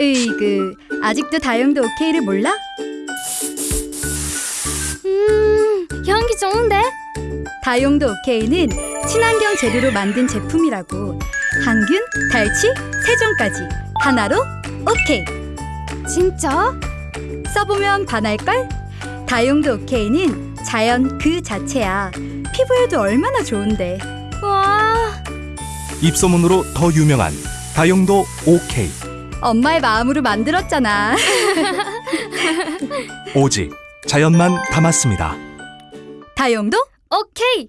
으이그 아직도 다용도 오케이를 몰라? 음, 향기 좋은데? 다용도 오케이는 친환경 재료로 만든 제품이라고 항균, 탈취, 세정까지 하나로 오케이 진짜? 써보면 반할걸? 다용도 오케이는 자연 그 자체야 피부에도 얼마나 좋은데 와, 입소문으로 더 유명한 다용도 OK 엄마의 마음으로 만들었잖아 오직 자연만 담았습니다. 다용도 오케이.